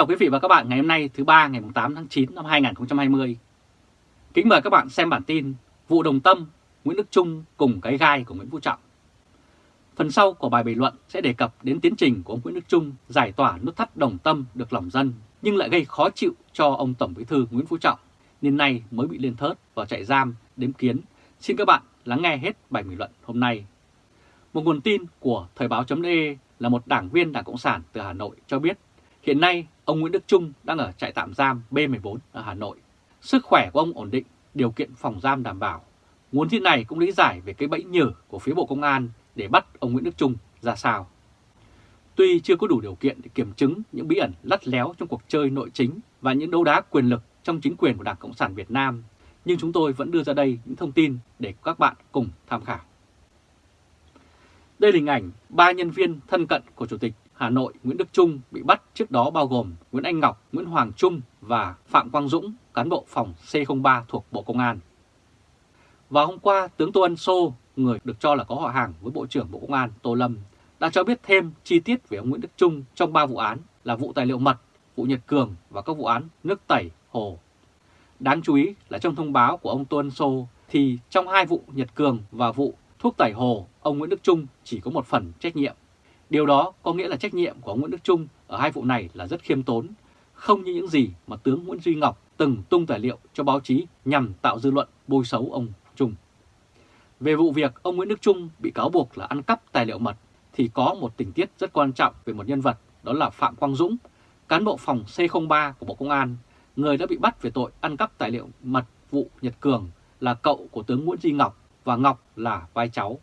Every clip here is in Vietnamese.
chào quý vị và các bạn ngày hôm nay thứ ba ngày 8 tháng 9 năm 2020. Kính mời các bạn xem bản tin Vụ Đồng Tâm, Nguyễn Đức Trung cùng cái gai của Nguyễn Phú Trọng. Phần sau của bài bình luận sẽ đề cập đến tiến trình của ông Nguyễn Đức Trung giải tỏa nút thắt Đồng Tâm được lòng dân nhưng lại gây khó chịu cho ông Tổng Bí thư Nguyễn Phú Trọng nên nay mới bị lên thớt vào trại giam đếm kiến. Xin các bạn lắng nghe hết bài bình luận hôm nay. Một nguồn tin của Thời báo.de là một đảng viên Đảng Cộng sản từ Hà Nội cho biết Hiện nay, ông Nguyễn Đức Trung đang ở trại tạm giam B14 ở Hà Nội. Sức khỏe của ông ổn định, điều kiện phòng giam đảm bảo. Nguồn tin này cũng lý giải về cái bẫy nhử của phía Bộ Công an để bắt ông Nguyễn Đức Trung ra sao. Tuy chưa có đủ điều kiện để kiểm chứng những bí ẩn lắt léo trong cuộc chơi nội chính và những đấu đá quyền lực trong chính quyền của Đảng Cộng sản Việt Nam, nhưng chúng tôi vẫn đưa ra đây những thông tin để các bạn cùng tham khảo. Đây là hình ảnh ba nhân viên thân cận của Chủ tịch Hà Nội Nguyễn Đức Trung bị bắt trước đó bao gồm Nguyễn Anh Ngọc, Nguyễn Hoàng Trung và Phạm Quang Dũng, cán bộ phòng C03 thuộc Bộ Công an. Vào hôm qua, tướng Tô Ân Sô, người được cho là có họ hàng với Bộ trưởng Bộ Công an Tô Lâm, đã cho biết thêm chi tiết về ông Nguyễn Đức Trung trong 3 vụ án là vụ tài liệu mật, vụ Nhật Cường và các vụ án nước tẩy, hồ. Đáng chú ý là trong thông báo của ông Tô Ân Sô thì trong hai vụ Nhật Cường và vụ thuốc tẩy hồ, ông Nguyễn Đức Trung chỉ có một phần trách nhiệm. Điều đó có nghĩa là trách nhiệm của Nguyễn Đức Trung ở hai vụ này là rất khiêm tốn, không như những gì mà tướng Nguyễn Duy Ngọc từng tung tài liệu cho báo chí nhằm tạo dư luận bôi xấu ông Trung. Về vụ việc ông Nguyễn Đức Trung bị cáo buộc là ăn cắp tài liệu mật thì có một tình tiết rất quan trọng về một nhân vật đó là Phạm Quang Dũng, cán bộ phòng C03 của Bộ Công an, người đã bị bắt về tội ăn cắp tài liệu mật vụ Nhật Cường là cậu của tướng Nguyễn Duy Ngọc và Ngọc là vai cháu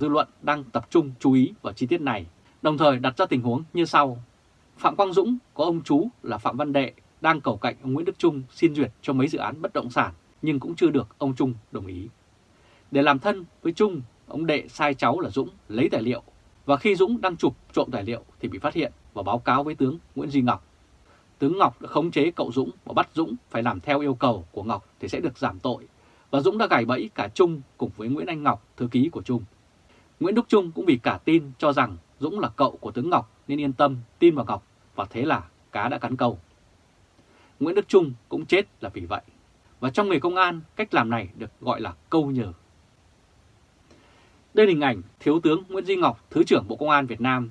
dư luận đang tập trung chú ý vào chi tiết này, đồng thời đặt ra tình huống như sau. Phạm Quang Dũng có ông chú là Phạm Văn Đệ đang cầu cạnh ông Nguyễn Đức Trung xin duyệt cho mấy dự án bất động sản nhưng cũng chưa được ông Trung đồng ý. Để làm thân với Trung, ông Đệ sai cháu là Dũng lấy tài liệu và khi Dũng đang chụp trộm tài liệu thì bị phát hiện và báo cáo với tướng Nguyễn Duy Ngọc. Tướng Ngọc đã khống chế cậu Dũng và bắt Dũng phải làm theo yêu cầu của Ngọc thì sẽ được giảm tội và Dũng đã gài bẫy cả Trung cùng với Nguyễn Anh Ngọc, thư ký của Trung. Nguyễn Đức Trung cũng vì cả tin cho rằng Dũng là cậu của tướng Ngọc nên yên tâm tin vào Ngọc và thế là cá đã cắn câu. Nguyễn Đức Trung cũng chết là vì vậy. Và trong nghề công an, cách làm này được gọi là câu nhờ. Đây là hình ảnh Thiếu tướng Nguyễn Duy Ngọc, Thứ trưởng Bộ Công an Việt Nam.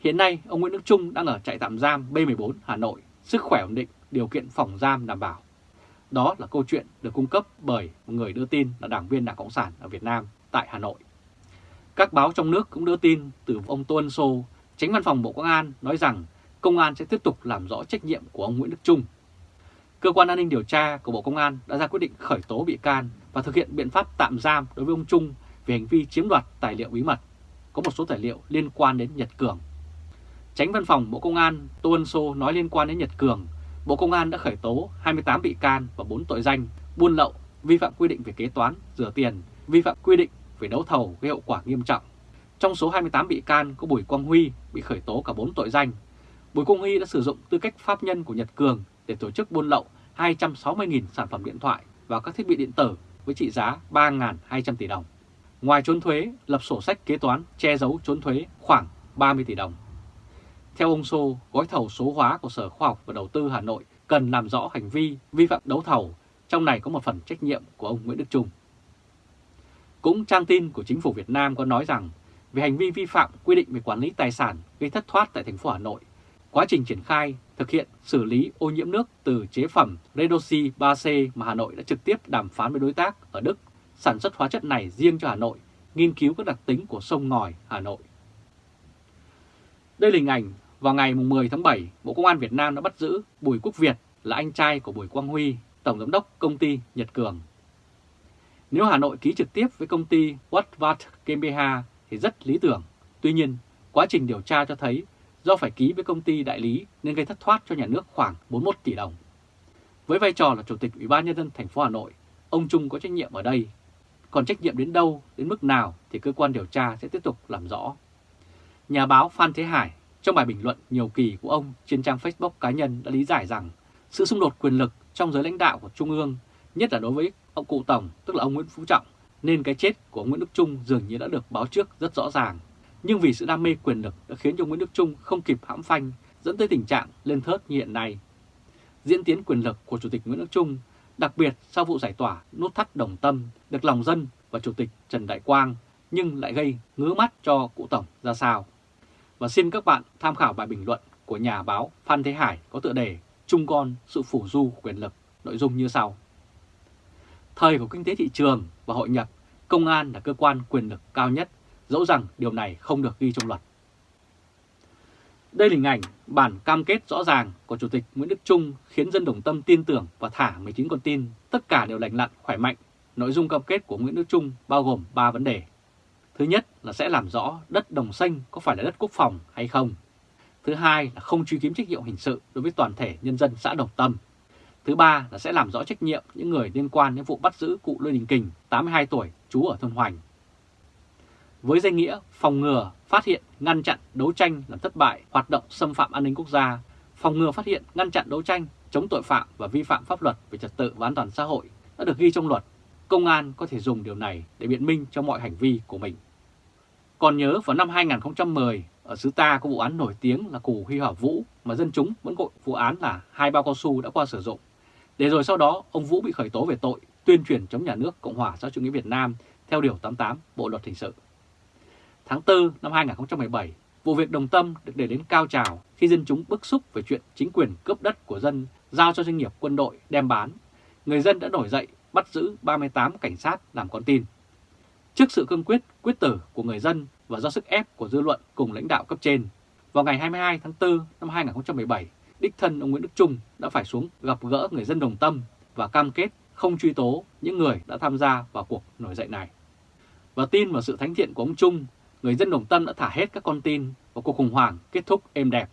Hiện nay, ông Nguyễn Đức Trung đang ở trại tạm giam B14 Hà Nội, sức khỏe ổn định, điều kiện phòng giam đảm bảo. Đó là câu chuyện được cung cấp bởi một người đưa tin là đảng viên Đảng Cộng sản ở Việt Nam tại Hà Nội. Các báo trong nước cũng đưa tin từ ông Tô Ân Sô, tránh văn phòng Bộ Công an nói rằng công an sẽ tiếp tục làm rõ trách nhiệm của ông Nguyễn Đức Trung. Cơ quan an ninh điều tra của Bộ Công an đã ra quyết định khởi tố bị can và thực hiện biện pháp tạm giam đối với ông Trung về hành vi chiếm đoạt tài liệu bí mật. Có một số tài liệu liên quan đến Nhật Cường. Tránh văn phòng Bộ Công an Tô Ân Sô nói liên quan đến Nhật Cường, Bộ Công an đã khởi tố 28 bị can và 4 tội danh buôn lậu, vi phạm quy định về kế toán, rửa tiền, vi phạm quy định về đấu thầu gây hậu quả nghiêm trọng. Trong số 28 bị can có Bùi Quang Huy bị khởi tố cả 4 tội danh. Bùi Quang Huy đã sử dụng tư cách pháp nhân của Nhật Cường để tổ chức buôn lậu 260.000 sản phẩm điện thoại và các thiết bị điện tử với trị giá 3.200 tỷ đồng. Ngoài trốn thuế, lập sổ sách kế toán che giấu trốn thuế khoảng 30 tỷ đồng. Theo ông Sô, gói thầu số hóa của Sở Khoa học và Đầu tư Hà Nội cần làm rõ hành vi vi phạm đấu thầu, trong này có một phần trách nhiệm của ông Nguyễn Đức Trung. Cũng trang tin của chính phủ Việt Nam có nói rằng về hành vi vi phạm quy định về quản lý tài sản gây thất thoát tại thành phố Hà Nội, quá trình triển khai thực hiện xử lý ô nhiễm nước từ chế phẩm Redoxy 3C mà Hà Nội đã trực tiếp đàm phán với đối tác ở Đức sản xuất hóa chất này riêng cho Hà Nội, nghiên cứu các đặc tính của sông ngòi Hà Nội. Đây là hình ảnh vào ngày 10 tháng 7, Bộ Công an Việt Nam đã bắt giữ Bùi Quốc Việt là anh trai của Bùi Quang Huy, Tổng Giám đốc Công ty Nhật Cường. Nếu Hà Nội ký trực tiếp với công ty Watvat GmbH thì rất lý tưởng. Tuy nhiên, quá trình điều tra cho thấy do phải ký với công ty đại lý nên gây thất thoát cho nhà nước khoảng 41 tỷ đồng. Với vai trò là Chủ tịch Ủy ban Nhân dân thành phố Hà Nội, ông Trung có trách nhiệm ở đây. Còn trách nhiệm đến đâu, đến mức nào thì cơ quan điều tra sẽ tiếp tục làm rõ. Nhà báo Phan Thế Hải trong bài bình luận nhiều kỳ của ông trên trang Facebook cá nhân đã lý giải rằng sự xung đột quyền lực trong giới lãnh đạo của Trung ương, nhất là đối với ông cụ Tổng, tức là ông Nguyễn Phú Trọng, nên cái chết của Nguyễn Đức Trung dường như đã được báo trước rất rõ ràng. Nhưng vì sự đam mê quyền lực đã khiến cho Nguyễn Đức Trung không kịp hãm phanh, dẫn tới tình trạng lên thớt như hiện nay. Diễn tiến quyền lực của Chủ tịch Nguyễn Đức Trung, đặc biệt sau vụ giải tỏa nút thắt đồng tâm được lòng dân và Chủ tịch Trần Đại Quang nhưng lại gây ngứa mắt cho cụ Tổng ra sao. Và xin các bạn tham khảo bài bình luận của nhà báo Phan Thế Hải có tựa đề Trung con sự phủ du quyền lực, nội dung như sau. Thời của kinh tế thị trường và hội nhập, công an là cơ quan quyền lực cao nhất, dẫu rằng điều này không được ghi trong luật. Đây là hình ảnh bản cam kết rõ ràng của Chủ tịch Nguyễn Đức Trung khiến dân đồng tâm tin tưởng và thả 19 con tin, tất cả đều lành lặn, khỏe mạnh. Nội dung cam kết của Nguyễn Đức Trung bao gồm 3 vấn đề. Thứ nhất là sẽ làm rõ đất đồng xanh có phải là đất quốc phòng hay không. Thứ hai là không truy kiếm trách nhiệm hình sự đối với toàn thể nhân dân xã Đồng Tâm. Thứ ba là sẽ làm rõ trách nhiệm những người liên quan đến vụ bắt giữ cụ Lê Đình Kình, 82 tuổi, trú ở thôn Hoành. Với danh nghĩa phòng ngừa, phát hiện, ngăn chặn, đấu tranh làm thất bại hoạt động xâm phạm an ninh quốc gia, phòng ngừa phát hiện, ngăn chặn đấu tranh, chống tội phạm và vi phạm pháp luật về trật tự và an toàn xã hội đã được ghi trong luật. Công an có thể dùng điều này để biện minh cho mọi hành vi của mình. Còn nhớ vào năm 2010, ở xứ ta có vụ án nổi tiếng là cù Huy Hỏa Vũ mà dân chúng vẫn gọi vụ án là hai bao cao su đã qua sử dụng. Để rồi sau đó ông Vũ bị khởi tố về tội tuyên truyền chống nhà nước Cộng hòa xã chủ nghĩa Việt Nam theo Điều 88 Bộ Luật Hình sự. Tháng 4 năm 2017, vụ việc Đồng Tâm được để đến cao trào khi dân chúng bức xúc về chuyện chính quyền cướp đất của dân giao cho doanh nghiệp quân đội đem bán. Người dân đã nổi dậy bắt giữ 38 cảnh sát làm con tin. Trước sự cương quyết, quyết tử của người dân và do sức ép của dư luận cùng lãnh đạo cấp trên, vào ngày 22 tháng 4 năm 2017, đích thân ông Nguyễn Đức Trung đã phải xuống gặp gỡ người dân đồng tâm và cam kết không truy tố những người đã tham gia vào cuộc nổi dậy này. Và tin vào sự thánh thiện của ông Trung, người dân đồng tâm đã thả hết các con tin và cuộc khủng hoảng kết thúc êm đẹp.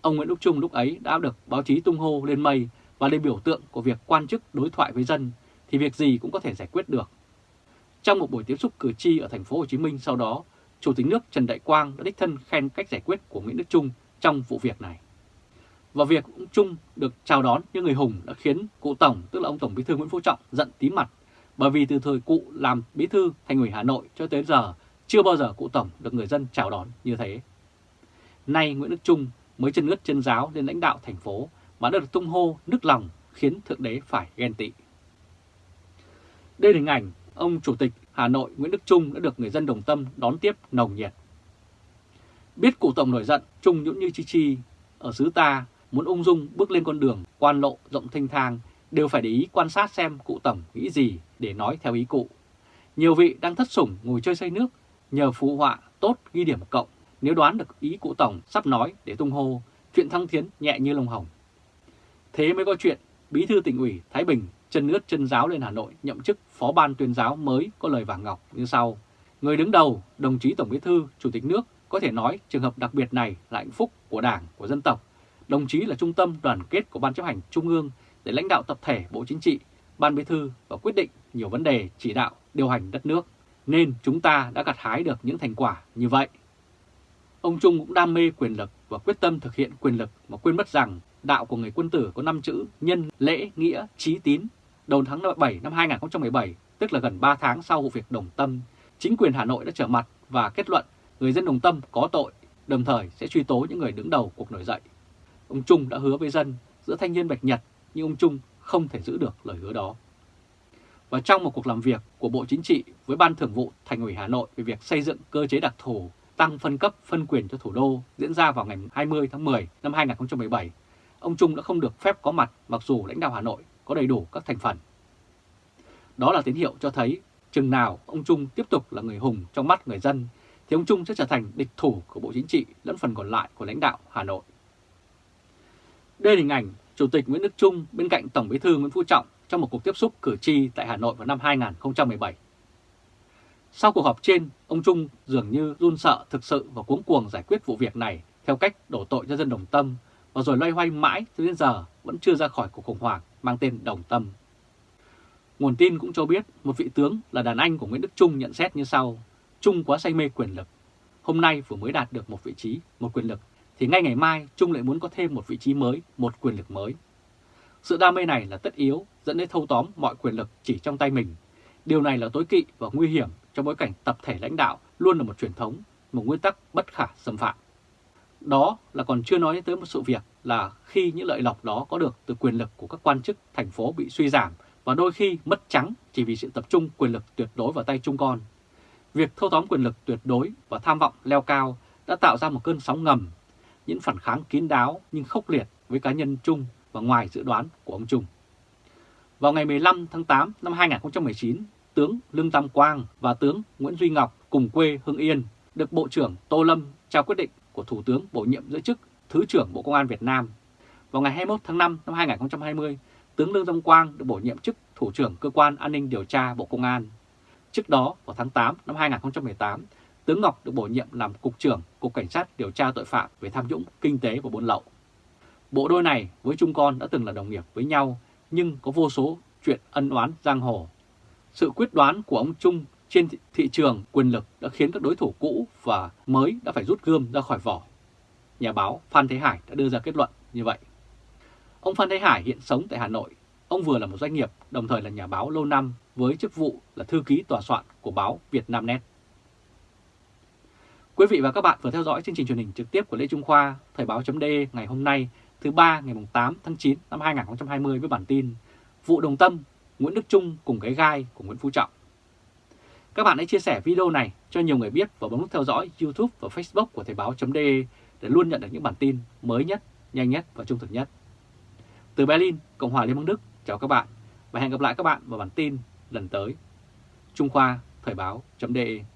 Ông Nguyễn Đức Trung lúc ấy đã được báo chí tung hô lên mây và lên biểu tượng của việc quan chức đối thoại với dân thì việc gì cũng có thể giải quyết được. Trong một buổi tiếp xúc cử tri ở thành phố Hồ Chí Minh sau đó, Chủ tịch nước Trần Đại Quang đã đích thân khen cách giải quyết của Nguyễn Đức Trung trong vụ việc này. Và việc ông Trung được chào đón như người hùng đã khiến cụ Tổng, tức là ông Tổng Bí thư Nguyễn Phú Trọng, giận tím mặt. Bởi vì từ thời cụ làm Bí thư Thành ủy Hà Nội cho tới giờ, chưa bao giờ cụ Tổng được người dân chào đón như thế. Nay Nguyễn Đức Trung mới chân ướt chân giáo lên lãnh đạo thành phố mà đã được tung hô nức lòng khiến Thượng Đế phải ghen tị. Đây là hình ảnh ông Chủ tịch Hà Nội Nguyễn Đức Trung đã được người dân đồng tâm đón tiếp nồng nhiệt. Biết cụ Tổng nổi giận, Trung nhũng như chi chi, ở xứ ta muốn ung dung bước lên con đường quan lộ rộng thanh thang đều phải để ý quan sát xem cụ Tổng nghĩ gì để nói theo ý cụ. Nhiều vị đang thất sủng ngồi chơi say nước, nhờ phụ họa tốt ghi điểm cộng nếu đoán được ý cụ Tổng sắp nói để tung hô, chuyện thăng tiến nhẹ như lông hồng. Thế mới có chuyện Bí thư tỉnh ủy Thái Bình chân nước chân giáo lên Hà Nội nhậm chức phó ban tuyên giáo mới có lời vàng ngọc như sau. Người đứng đầu, đồng chí Tổng Bí thư, Chủ tịch nước có thể nói trường hợp đặc biệt này là hạnh phúc của Đảng, của dân tộc. Đồng chí là trung tâm đoàn kết của Ban chấp hành Trung ương để lãnh đạo tập thể Bộ Chính trị, Ban Bí thư và quyết định nhiều vấn đề chỉ đạo, điều hành đất nước. Nên chúng ta đã gặt hái được những thành quả như vậy. Ông Trung cũng đam mê quyền lực và quyết tâm thực hiện quyền lực mà quên mất rằng đạo của người quân tử có 5 chữ nhân, lễ, nghĩa, trí tín. Đầu tháng 7 năm 2017, tức là gần 3 tháng sau vụ việc Đồng Tâm, chính quyền Hà Nội đã trở mặt và kết luận người dân Đồng Tâm có tội, đồng thời sẽ truy tố những người đứng đầu cuộc nổi dậy. Ông Trung đã hứa với dân giữa thanh niên Bạch Nhật, nhưng ông Trung không thể giữ được lời hứa đó. Và trong một cuộc làm việc của Bộ Chính trị với Ban Thường vụ Thành ủy Hà Nội về việc xây dựng cơ chế đặc thù tăng phân cấp phân quyền cho thủ đô diễn ra vào ngày 20 tháng 10 năm 2017, ông Trung đã không được phép có mặt mặc dù lãnh đạo Hà Nội có đầy đủ các thành phần. Đó là tín hiệu cho thấy chừng nào ông Trung tiếp tục là người hùng trong mắt người dân thì ông Trung sẽ trở thành địch thủ của Bộ Chính trị lẫn phần còn lại của lãnh đạo Hà Nội. Đây là hình ảnh Chủ tịch Nguyễn Đức Trung bên cạnh Tổng Bí thư Nguyễn Phú Trọng trong một cuộc tiếp xúc cử tri tại Hà Nội vào năm 2017. Sau cuộc họp trên, ông Trung dường như run sợ thực sự và cuống cuồng giải quyết vụ việc này theo cách đổ tội cho dân đồng tâm và rồi loay hoay mãi cho đến giờ vẫn chưa ra khỏi cuộc khủng hoảng mang tên Đồng Tâm. Nguồn tin cũng cho biết một vị tướng là đàn anh của Nguyễn Đức Trung nhận xét như sau. Trung quá say mê quyền lực. Hôm nay vừa mới đạt được một vị trí, một quyền lực, thì ngay ngày mai Trung lại muốn có thêm một vị trí mới, một quyền lực mới. Sự đam mê này là tất yếu, dẫn đến thâu tóm mọi quyền lực chỉ trong tay mình. Điều này là tối kỵ và nguy hiểm trong bối cảnh tập thể lãnh đạo luôn là một truyền thống, một nguyên tắc bất khả xâm phạm. Đó là còn chưa nói tới một sự việc là khi những lợi lộc đó có được từ quyền lực của các quan chức thành phố bị suy giảm và đôi khi mất trắng chỉ vì sự tập trung quyền lực tuyệt đối vào tay trung con. Việc thâu tóm quyền lực tuyệt đối và tham vọng leo cao đã tạo ra một cơn sóng ngầm, những phản kháng kín đáo nhưng khốc liệt với cá nhân Trung và ngoài dự đoán của ông Trung. Vào ngày 15 tháng 8 năm 2019, tướng Lương Tam Quang và tướng Nguyễn Duy Ngọc cùng quê Hưng Yên được Bộ trưởng Tô Lâm trao quyết định của Thủ tướng bổ nhiệm giữ chức Thứ trưởng Bộ Công an Việt Nam. Vào ngày 21 tháng 5 năm 2020, tướng Lương Tam Quang được bổ nhiệm chức Thủ trưởng Cơ quan An ninh Điều tra Bộ Công an. Trước đó, vào tháng 8 năm 2018, tướng Ngọc được bổ nhiệm làm Cục trưởng Cục Cảnh sát điều tra tội phạm về tham nhũng, kinh tế và buôn lậu. Bộ đôi này với Trung Con đã từng là đồng nghiệp với nhau nhưng có vô số chuyện ân oán giang hồ. Sự quyết đoán của ông Trung trên thị trường quyền lực đã khiến các đối thủ cũ và mới đã phải rút gươm ra khỏi vỏ. Nhà báo Phan Thế Hải đã đưa ra kết luận như vậy. Ông Phan Thế Hải hiện sống tại Hà Nội. Ông vừa là một doanh nghiệp, đồng thời là nhà báo lâu năm với chức vụ là thư ký tòa soạn của báo Việt Nam Net. Quý vị và các bạn vừa theo dõi chương trình truyền hình trực tiếp của Lê Trung Khoa, Thời báo chấm ngày hôm nay thứ ba ngày 8 tháng 9 năm 2020 với bản tin Vụ Đồng Tâm, Nguyễn Đức Trung cùng cái gai của Nguyễn Phú Trọng. Các bạn hãy chia sẻ video này cho nhiều người biết và bấm nút theo dõi YouTube và Facebook của Thời báo.de để luôn nhận được những bản tin mới nhất, nhanh nhất và trung thực nhất. Từ Berlin, Cộng hòa Liên bang Đức, chào các bạn và hẹn gặp lại các bạn vào bản tin lần tới. Trung Khoa Thời báo.de